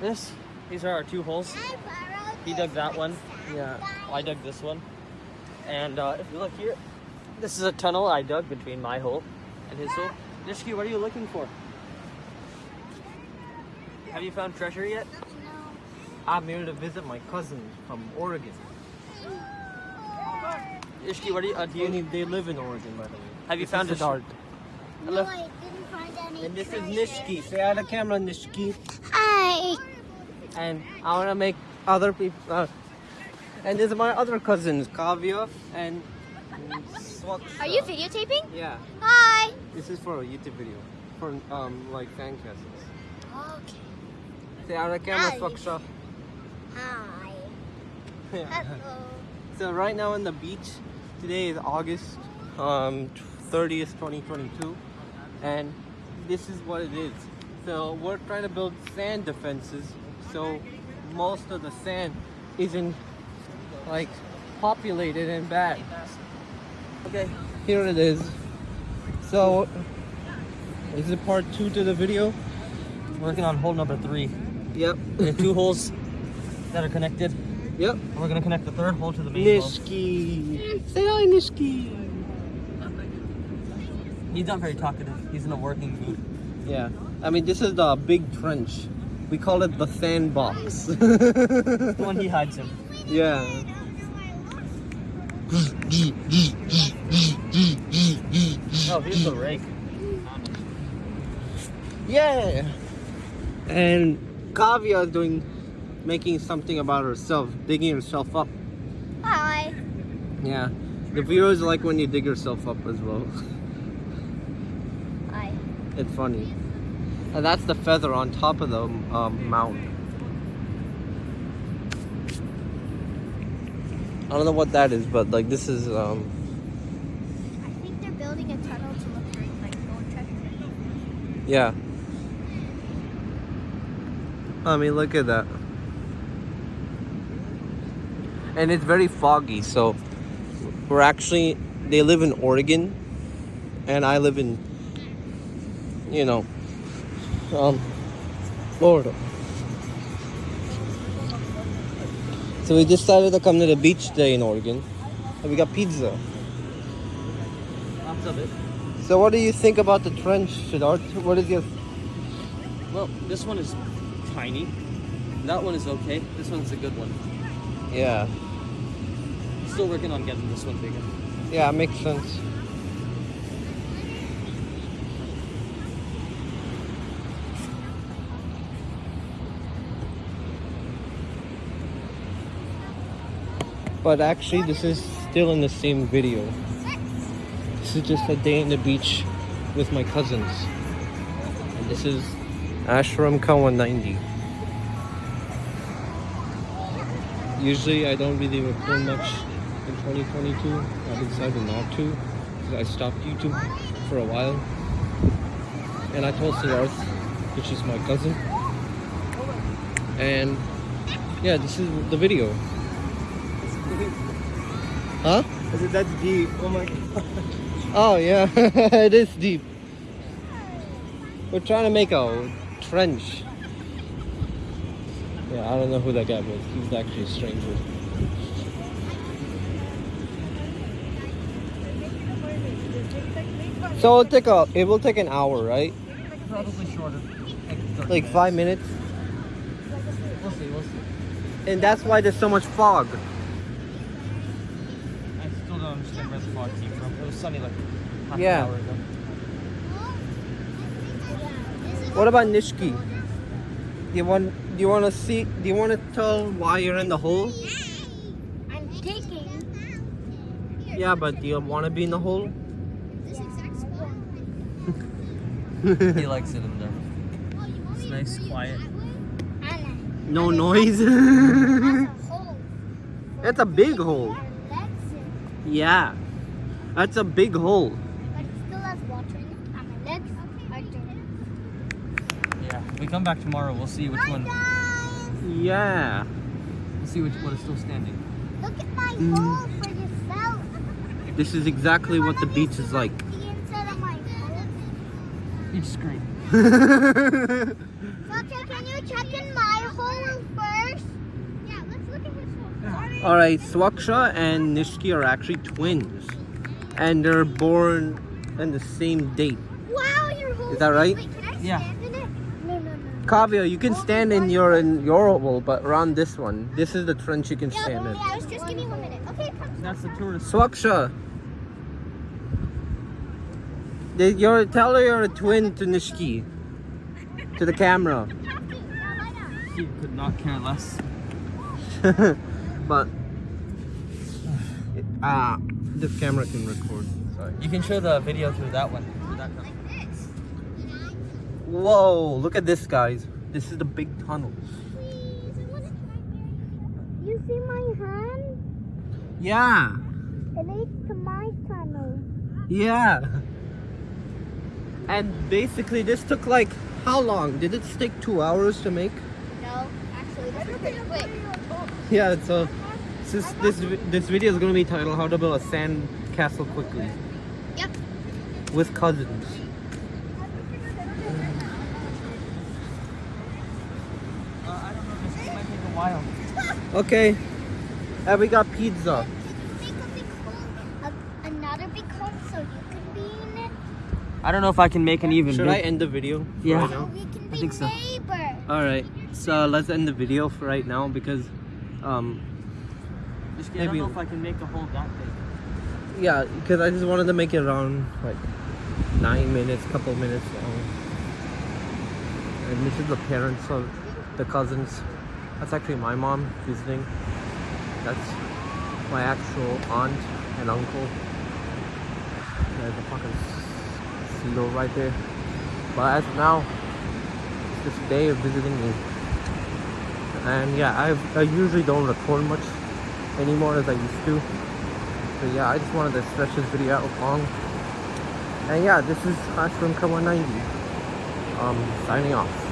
This, these are our two holes. He dug that one. Yeah. I dug this one. And uh, if you look here, this is a tunnel I dug between my hole and his hole. Nishki, what are you looking for? Have you found treasure yet? I'm here to visit my cousin from Oregon. Nishki, what are you, uh, do you, They, they live in Oregon, by the way. have you This found is a Siddharth. Hello. No, I didn't find any And this is. Nishki. Say hi to the camera, Nishki. And I want to make other people. Uh, and these are my other cousins, Kavya and Swaksha. Are you videotaping? Yeah. Hi. This is for a YouTube video. For um like fan castles. Okay. Say to camera. Swaksha. Hi. Yeah. Hello. So right now on the beach, today is August um, 30th, 2022, and this is what it is. So we're trying to build sand defenses, so most of the sand isn't like populated and bad. Okay, here it is. So is it part two to the video? Working on hole number three. Yep. Two holes that are connected. Yep. And we're gonna connect the third hole to the main hole. Nishki. Say hi, Nishki. He's not very talkative. He's in a working mood. Yeah, I mean this is the big trench. We call it the sandbox. The one he hides in. yeah. Oh, here's the rake. Yeah. And Kavya is doing, making something about herself, digging herself up. Hi. Yeah. The viewers like when you dig yourself up as well. Hi. It's funny. And that's the feather on top of the um, mound. I don't know what that is, but like this is um I think they're building a tunnel to look for like gold treasure. yeah. I mean look at that. And it's very foggy, so we're actually they live in Oregon and I live in you know um Florida. So we decided to come to the beach today in Oregon. And we got pizza. It. So what do you think about the trench, Siddharth? What is your Well, this one is tiny. That one is okay. This one's a good one. Yeah. Still working on getting this one bigger. Yeah, makes sense. But actually, this is still in the same video. This is just a day in the beach with my cousins. And this is Ashram Kawan 90. Usually, I don't really record much in 2022. I've decided not to because I stopped YouTube for a while. And I told Siddharth, which is my cousin. And yeah, this is the video. Huh? I said that's deep. Oh my god. Oh yeah, it is deep. We're trying to make a trench. Yeah, I don't know who that guy was. He's actually a stranger. So it'll take a it will take an hour, right? Probably shorter. Like, Like five minutes. We'll see, we'll see. And that's why there's so much fog. I still don't understand where the fog came from. It was sunny like half Yeah. an hour ago. What about Nishki? Do you want do you wanna see do you wanna tell why you're in the hole? I'm digging. Yeah, but do you wanna be in the hole? This exact spot. he likes it in there. It's nice, quiet. No noise. That's a hole. That's a big hole. That's it. Yeah. That's a big hole. But it still has water in it. And my legs are dirty. Yeah. We come back tomorrow. We'll see which one. Guys, Yeah. We'll see which one is still standing. look at my Mm. hole for yourself. This is exactly what the beach is like. The inside of my hole. Beach screen. Doctor, can you check in my All right, Swaksha and Nishki are actually twins, and they're born on the same date. Wow, you're holding Is that right? Wait, can I Yeah. stand? No, no, no. Kavya, you can oh stand in your in your oval, but around this one, this is the trench you can Yeah, stand in. yeah, I was just give me one minute. Okay, come. That's the tourist. Swaksha, They- you're tell her you're a twin to Nishki, to the camera. Have to. Now lie down. He could not care less. but ah, this camera can record. Sorry. You can show the video through that one. Through that. Like this. Whoa! Look at this, guys. This is the big tunnel. Please, I want to try very You see my hand? Yeah, It leads to my tunnel. yeah. And basically, this took like how long? Did it take two hours to make? No, actually, this is pretty quick. Yeah, so this this this video is gonna be titled "How to Build a Sand Castle Quickly" Yep. with cousins. Uh, I don't know. This might take a while. Okay, and we got pizza. Make a big hole, a, another big hole, so you can be in it. I don't know if I can make an even Should big. I end the video? Yeah. right now? we can I think so. neighbors. All right. So let's end the video for right now because, um, Just, I don't Maybe- know if I can make a hole that big. yeah, because I just wanted to make it around like nine minutes, couple minutes long. And this is the parents of the cousins. That's actually my mom visiting. That's my actual aunt and uncle. There's a fucking seal right there. But as of now, it's just day of visiting me. And yeah, I I usually don't record much anymore as I used to. But yeah, I just wanted to stretch this video out long. And yeah, this is Ashram K190. Um, signing off.